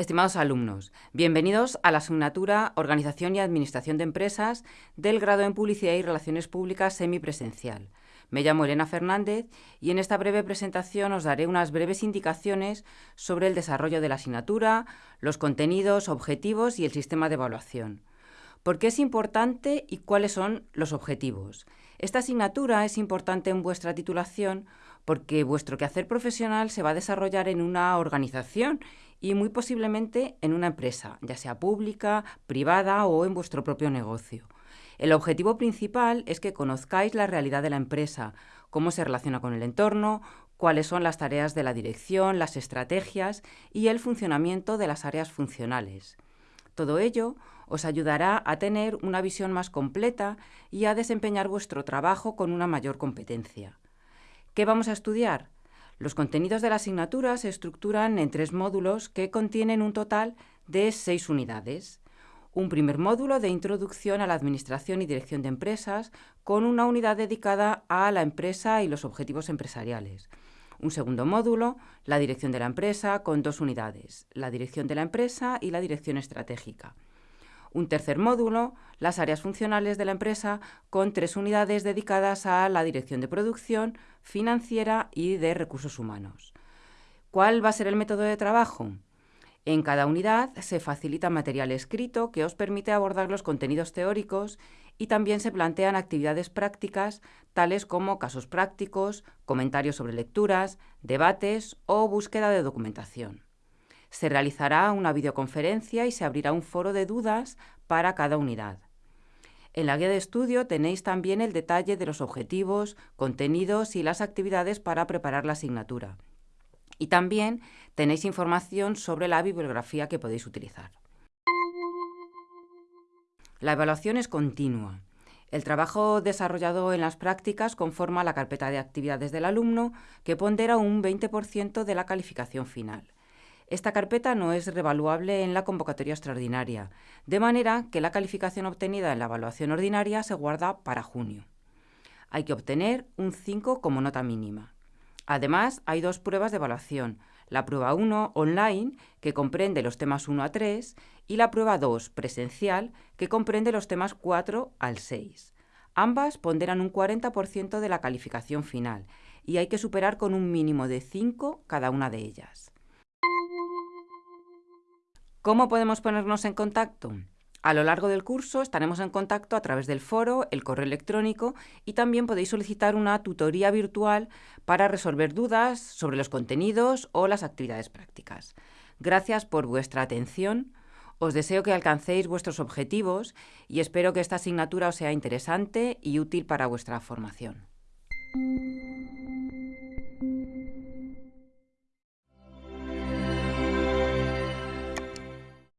Estimados alumnos, bienvenidos a la asignatura Organización y Administración de Empresas del grado en Publicidad y Relaciones Públicas semipresencial. Me llamo Elena Fernández y en esta breve presentación os daré unas breves indicaciones sobre el desarrollo de la asignatura, los contenidos, objetivos y el sistema de evaluación. ¿Por qué es importante y cuáles son los objetivos? Esta asignatura es importante en vuestra titulación porque vuestro quehacer profesional se va a desarrollar en una organización y muy posiblemente en una empresa, ya sea pública, privada o en vuestro propio negocio. El objetivo principal es que conozcáis la realidad de la empresa, cómo se relaciona con el entorno, cuáles son las tareas de la dirección, las estrategias y el funcionamiento de las áreas funcionales. Todo ello os ayudará a tener una visión más completa y a desempeñar vuestro trabajo con una mayor competencia. ¿Qué vamos a estudiar? Los contenidos de la asignatura se estructuran en tres módulos que contienen un total de seis unidades. Un primer módulo de introducción a la administración y dirección de empresas con una unidad dedicada a la empresa y los objetivos empresariales. Un segundo módulo, la dirección de la empresa, con dos unidades, la dirección de la empresa y la dirección estratégica. Un tercer módulo, las áreas funcionales de la empresa, con tres unidades dedicadas a la dirección de producción, financiera y de recursos humanos. ¿Cuál va a ser el método de trabajo? En cada unidad se facilita material escrito que os permite abordar los contenidos teóricos y también se plantean actividades prácticas tales como casos prácticos, comentarios sobre lecturas, debates o búsqueda de documentación. Se realizará una videoconferencia y se abrirá un foro de dudas para cada unidad. En la guía de estudio tenéis también el detalle de los objetivos, contenidos y las actividades para preparar la asignatura. Y también tenéis información sobre la bibliografía que podéis utilizar. La evaluación es continua. El trabajo desarrollado en las prácticas conforma la carpeta de actividades del alumno, que pondera un 20% de la calificación final. Esta carpeta no es revaluable en la convocatoria extraordinaria, de manera que la calificación obtenida en la evaluación ordinaria se guarda para junio. Hay que obtener un 5 como nota mínima. Además, hay dos pruebas de evaluación, la prueba 1 online, que comprende los temas 1 a 3, y la prueba 2 presencial, que comprende los temas 4 al 6. Ambas ponderan un 40% de la calificación final y hay que superar con un mínimo de 5 cada una de ellas. ¿Cómo podemos ponernos en contacto? A lo largo del curso estaremos en contacto a través del foro, el correo electrónico y también podéis solicitar una tutoría virtual para resolver dudas sobre los contenidos o las actividades prácticas. Gracias por vuestra atención. Os deseo que alcancéis vuestros objetivos y espero que esta asignatura os sea interesante y útil para vuestra formación.